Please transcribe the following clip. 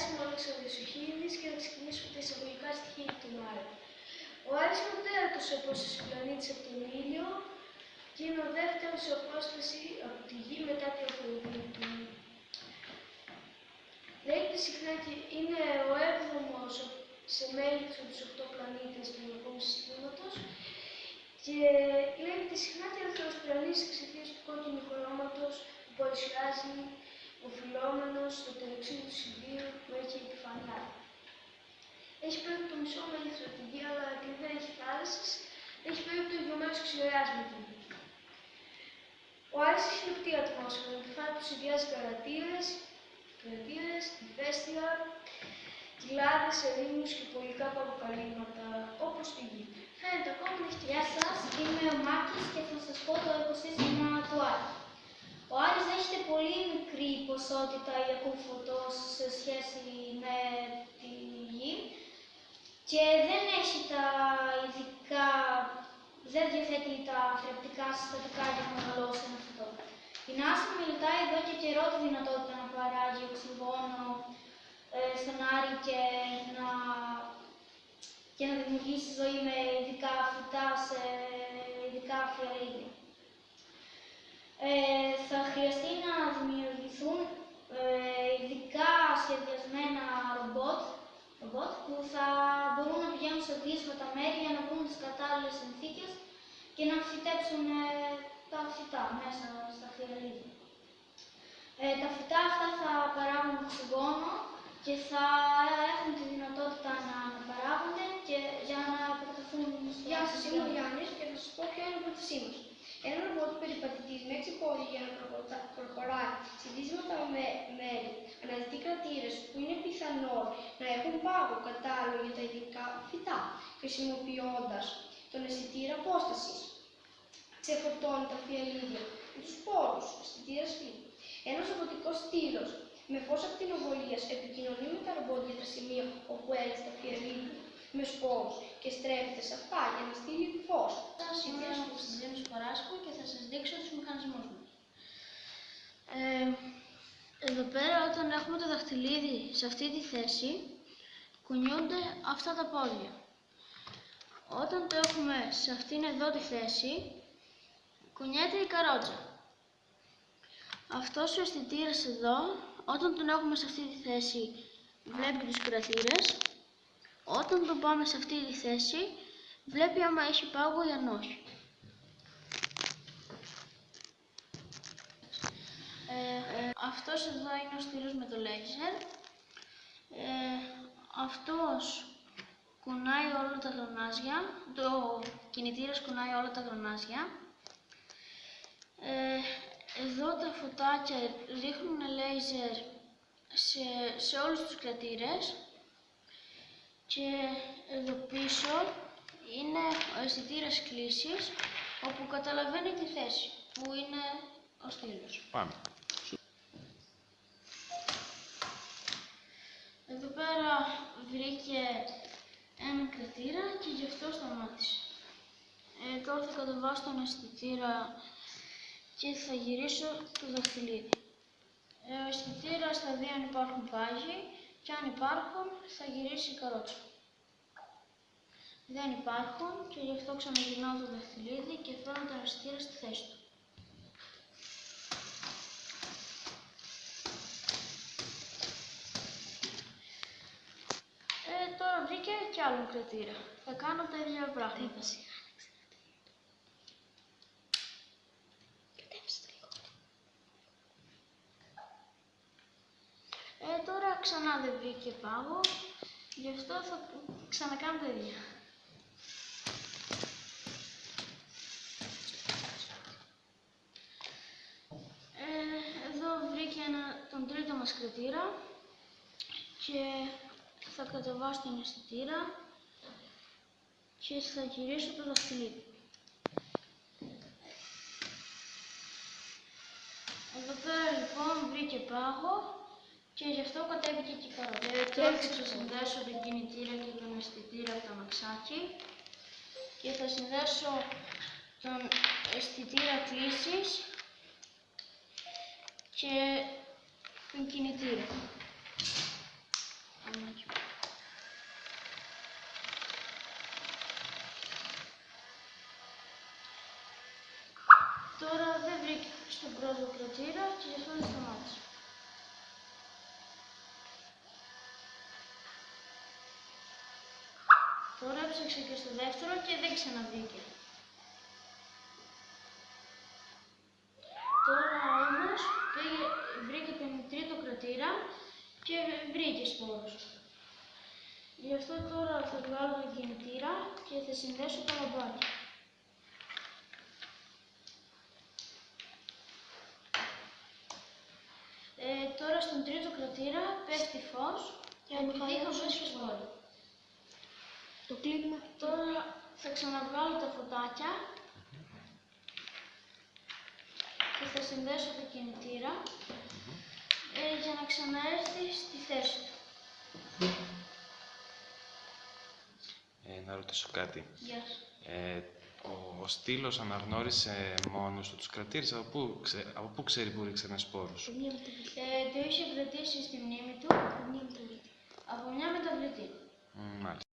είμαι ο Αλέξανδρος Σουχίδης και θα ξεκινήσουμε τα εισαγωγικά στοιχεία του Μάρη. Ο Άρης είναι ο τέταρτος σε απόσταση πλανήτης από τον ήλιο και είναι ο δεύτερος σε απόσταση από τη Γη μετά την Αφροδίτη του. Λέγεται συχνά και είναι ο έβδομος σε μέγεθος από τους 8 πλανήτες του Ελληνικού Συστήματος και λέγεται συχνά τελευταίος πλανήτης εξαιτίας του κόκκινου χρώματος που παρουσιάζει ο φυλόμενος στο τελεξίδι του Σιδήρου που έχει επιφανειά. Έχει περίπου το μισό μέγεθος από τη Γη, αλλά επειδή δεν έχει θάλασσες, έχει περίπου το ίδιο μέρος ξυλιάς με την Γη. Ο Άρης έχει λεπτή ατμόσφαιρα, με κεφάλι που συνδυάζει καρατήρες, καρατήρες, ηφαίστεια, κοιλάδες, ερήμους και πολικά αποκαλύμματα, όπως τη Γη. Φαίνεται ακόμα να έχει Γεια σας, είμαι ο Μάκης και θα σας πω το οικοσύστημα του Άρη. Ο Άρης δέχεται πολύ μικρή ποσότητα ιακού φωτός σε σχέση με τη Γη και δεν έχει τα ειδικά, δεν διαθέτει τα θρεπτικά συστατικά για να μεγαλώσει ένα φωτό. Η NASA μελετάει εδώ και καιρό τη δυνατότητα να παράγει οξυγόνο ε, στον Άρη και να, και να δημιουργήσει ζωή με ειδικά φυτά σε ειδικά φιαλίδια. Ε, θα χρειαστεί να δημιουργηθούν ε, ειδικά σχεδιασμένα ρομπότ, ρομπότ που θα μπορούν να πηγαίνουν σε δύσβατα μέρη για να βρουν τις κατάλληλες συνθήκες και να φυτέψουν ε, τα φυτά μέσα στα φιαλίδια. Ε, τα φυτά αυτά θα παράγουν οξυγόνο και θα έχουν τη δυνατότητα να παράγονται και για να επεκταθούν στο Γεια σας, είμαι ο φυσικό. Γιάννης και θα σας πω ποια είναι η πρότασή μας. Ένα ρομπότ περιπατητής με έξι πόδια για να προχωρά- προχωράει σε δύσματα με μέρη αναζητεί κρατήρες που είναι πιθανόν να έχουν πάγο κατάλληλο για τα ειδικά φυτά, χρησιμοποιώντας τον αισθητήρα απόστασης. Ξεφορτώνει τα φιαλίδια με τους πόρους, αισθητήρα σπίτι. Ένας ρομποτικός στήλος με φως ακτινοβολίας επικοινωνεί με τα ρομπότ για τα σημεία όπου έλειξε τα φιαλίδια με σπόρους και στρέφεται σε αυτά για να στείλει φως. Σας είμαι ο Κωνσταντίνος Παράσκου και θα σας δείξω τους μηχανισμούς μας. Ε, εδώ πέρα όταν έχουμε το δαχτυλίδι σε αυτή τη θέση, κουνιούνται αυτά τα πόδια. Όταν το έχουμε σε αυτήν εδώ τη θέση, κουνιέται η καρότσα. Αυτός ο αισθητήρας εδώ, όταν τον έχουμε σε αυτή τη θέση, βλέπει τους κρατήρες. Όταν τον πάμε σε αυτή τη θέση, βλέπει άμα έχει πάγο ή αν όχι. Ε, ε, αυτός εδώ είναι ο στήλος με το λέιζερ. Ε, αυτός κουνάει όλα τα γρανάζια, το κινητήρας κουνάει όλα τα γρανάζια. Ε, εδώ τα φωτάκια ρίχνουν λέιζερ σε, σε όλους τους κρατήρες και εδώ πίσω είναι ο αισθητήρας κλήσης όπου καταλαβαίνει τη θέση που είναι ο στήλος. Πάμε. Εδώ πέρα βρήκε ένα κρατήρα και γι' αυτό σταμάτησε. Ε, τώρα θα κατεβάσω τον αισθητήρα και θα γυρίσω το δαχτυλίδι. Ε, ο αισθητήρα θα δει αν υπάρχουν πάγοι και αν υπάρχουν θα γυρίσει η καρότσα. Δεν υπάρχουν και γι' αυτό ξαναγυρνάω το δαχτυλίδι και φέρνω τον αισθητήρα στη θέση του. Ε, τώρα βρήκε κι άλλο κρατήρα. Θα κάνω τα ίδια πράγματα. Ε, τώρα ξανά δεν βρήκε πάγο, γι' αυτό θα ξανακάνω τα ίδια. Ε, εδώ βρήκε ένα, τον τρίτο μας κρατήρα και θα κατεβάσω τον αισθητήρα και θα γυρίσω το δαχτυλίδι. Εδώ πέρα λοιπόν βρήκε πάγο και γι' αυτό κατέβηκε και η καρότσα. Ε, τώρα θα ξεσυνδέσω τον κινητήρα και τον αισθητήρα από το αμαξάκι και θα συνδέσω τον αισθητήρα κλήσης και τον κινητήρα. κομμάτι. Τώρα δεν βρήκε στον πρώτο κρατήρα και γι' αυτό δεν σταμάτησε. Τώρα έψαξε και στο δεύτερο και δεν ξαναβρήκε. Τώρα όμως πήγε, βρήκε τον τρίτο κρατήρα και βρήκε σπόρους. Γι' αυτό τώρα θα βγάλω τον κινητήρα και θα συνδέσω το λαμπάκι. Ε, τώρα στον τρίτο κρατήρα πέφτει φως και επειδή είχα πέσει σπόροι. Το κλείνουμε. Τώρα θα ξαναβγάλω τα φωτάκια και θα συνδέσω το κινητήρα ε, για να ξαναέρθει στη θέση του. Ε, να ρωτήσω κάτι. Γεια σου. Ε, ο, ο στήλος αναγνώρισε μόνος του τους κρατήρες. Από πού, ξε, από πού ξέρει που ρίξε ένα σπόρος; Ε, το είχε κρατήσει στη μνήμη του Μια μεταβλητή. από μια μεταβλητή. Μ, Μάλιστα.